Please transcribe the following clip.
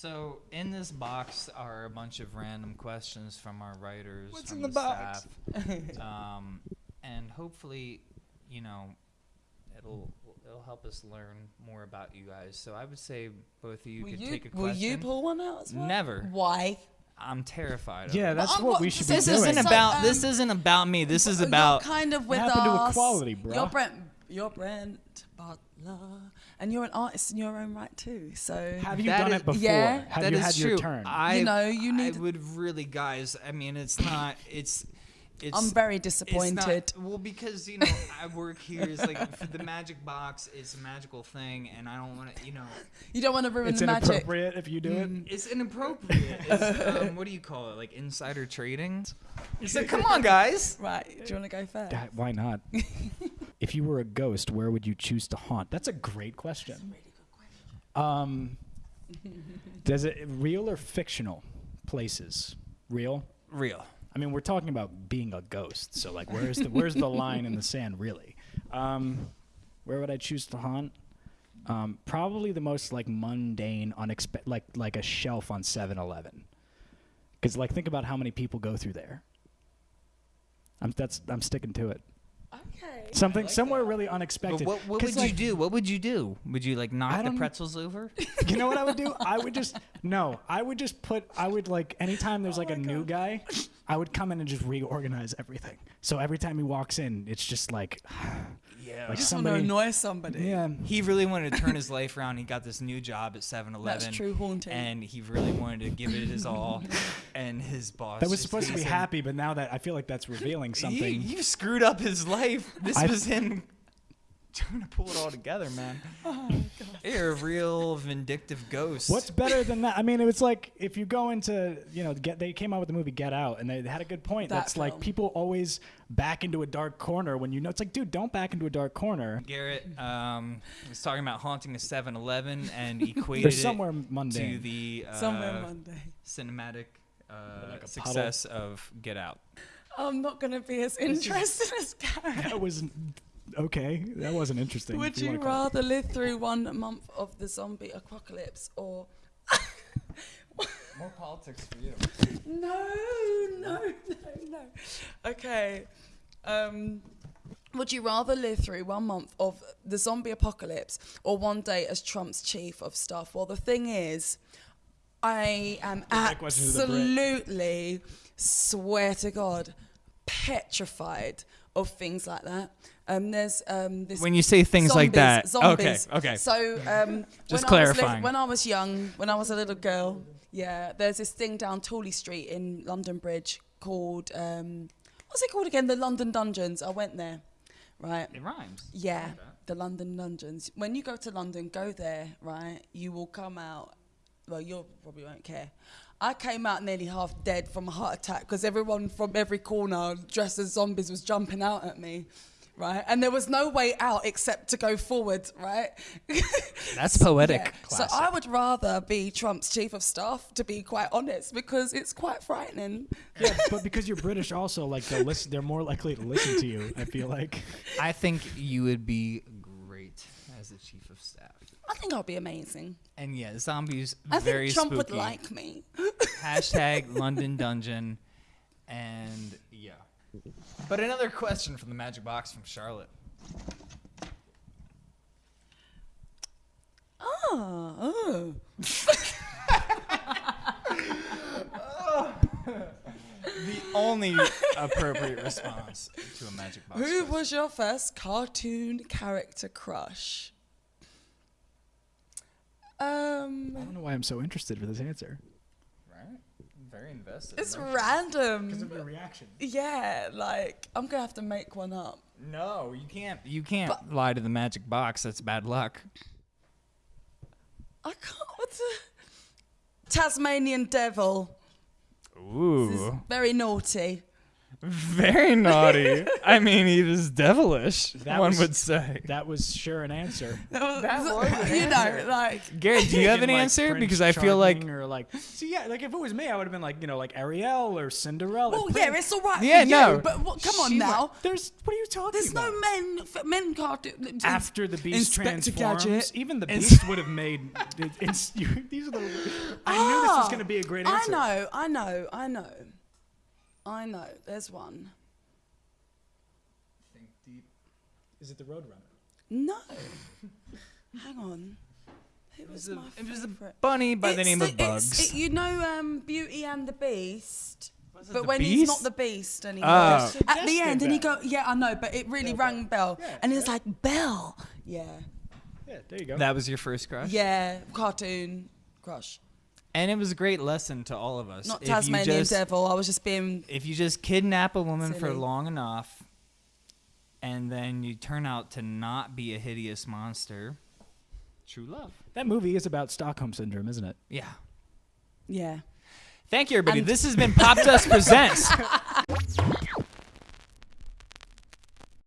So in this box are a bunch of random questions from our writers. What's from in the box? staff. um, and hopefully, you know, it'll it'll help us learn more about you guys. So I would say both of you will could you, take a will question. you pull one out as well? Never. Why? I'm terrified. Of Yeah, that's I'm what what- we should this be this doing. isn't So, about um, this isn't about me. This is about kind of with happened to equality, bruh? You're Brent. You're Brent Butler, and you're an artist in your own right too. So Have you That done is- it before? yeah. Have That you is had true. your turn? I, You know, you need- I would really, guys. I mean, it's not. It's. It's. I'm very it's not- disappointed. well, because you know, I work here. It's like for the magic box. It's a magical thing, and I don't want to. You know, you don't want to ruin it's the magic. It's inappropriate if you do it. it's inappropriate. It's, um, what do you call it? Like insider trading. It's like, come on, guys. Right? Do you want to go first? That- why not? if you were a ghost, where would you choose to haunt? That's a great question. Um, does it real or fictional places? Real. Real. I mean, we're talking about being a ghost, so like, where's the where's the line in the sand, really? Um, where would I choose to haunt? Um, probably the most like mundane, unexpected, like like a shelf on 7-Eleven. Because like, think about how many people go through there. I'm that's I'm sticking to it. Okay. Something somewhere really unexpected. But what, what 'Cause, would you do? What would you do? Would you like I knock the don't- pretzels over? You know what I would do? I would just no. I would just put. I would like anytime Oh there's like a new guy, I would come in and just reorganize everything. So every time he walks in, it's just like, yeah. like just want to annoy somebody. Yeah. he really wanted to turn his life around. He got this new job at 7-Eleven. That's true haunting. And he really wanted to give it his all. and his boss. That was supposed to be happy, but now that I feel like that's revealing something. you screwed up his life. This I- was him trying to pull it all together, man. You're a real vindictive ghost. What's better than that? I mean, it was like if you go into, you know, get they came out with the movie Get Out, and they had a good point. That That's like people always back into a dark corner when you know it's like, dude, don't back into a dark corner. Garrett um, was talking about haunting a 7-Eleven and equated There's it somewhere to the uh, Somewhere Monday. cinematic uh, Like a puddle. success of Get Out. I'm not going to be as interested as Garrett. That was okay. That wasn't interesting. Would if you wanna call it. rather live through one month of the zombie apocalypse or More politics for you. no, no, no, no? Okay. Um, would you rather live through one month of the zombie apocalypse or one day as Trump's chief of staff? Well, the thing is, I am that question to the Brit. absolutely, swear to God, petrified of things like that. Um, there's um, this When you say things like that, zombies. okay, okay. So um, Just when I was li- clarifying. when I was young, when I was a little girl, yeah, there's this thing down Tooley Street in London Bridge called um, what's it called again? The London Dungeons. I went there, right? It rhymes. Yeah, the London Dungeons. When you go to London, go there, right? You will come out. Well, you probably won't care. I came out nearly half dead from a heart attack because everyone from every corner dressed as zombies was jumping out at me, right? And there was no way out except to go forward, right? That's poetic. Yeah. So I would rather be Trump's chief of staff, to be quite honest, because it's quite frightening. Yeah, but because you're British, also like they'll listen. They're more likely to listen to you. I feel like. I think you would be great as the chief of staff. I think I'll be amazing. And yeah, zombies I very think Trump spooky. would like me. Hashtag London Dungeon, and yeah. But another question from the Magic Box from Charlotte. Oh, oh. The only appropriate response to a Magic Box. Who question. was your first cartoon character crush? I don't know why I'm so interested for this answer. right? Very invested. it's emotional. random. your reaction. Yeah, like I'm gonna have to make one up. No, you can't. You can't lie to the Magic Box. That's bad luck. I can't. What's a Tasmanian devil? This is Ooh, very naughty. Very naughty. I mean, he was devilish. That one was- would say. That was sure an answer. That was an you know, like Garrett, do you have an like, answer? Prince Because I feel like or like, see, yeah, like if it was me, I would have been like, you know, like Ariel or Cinderella. well, Prin- yeah, it's all right Yeah, for no. you, but what, come on She now. There's what are you talking about? There's about? no men, f- men cartoon. After the beast Inspector transforms, Gadget. even the beast would have made. it- it's- you- these are the I knew this was Ah, going to be a great answer. I know, I know, I know. I know. There's one. Think deep. Is it the Roadrunner? No. Hang on. It was, was, a, my it was a bunny by the It's name of Bugs. it- you know, um, Beauty and the Beast. But the when he's not the Beast anymore, Oh. at the end, and he Belle. go, yeah, I know, but it really rang bell, Yeah, and it's like Belle, yeah, Yeah, there you go. that was your first crush? yeah, cartoon crush, And it was a great lesson to all of us. not If you Tasmanian just- Devil. I was just being if you just kidnap a woman for long enough and then you turn out to not be a hideous monster, true love. that movie is about Stockholm syndrome, isn't it? Yeah. yeah. Thank you, everybody. And- this has been Popdust Presents.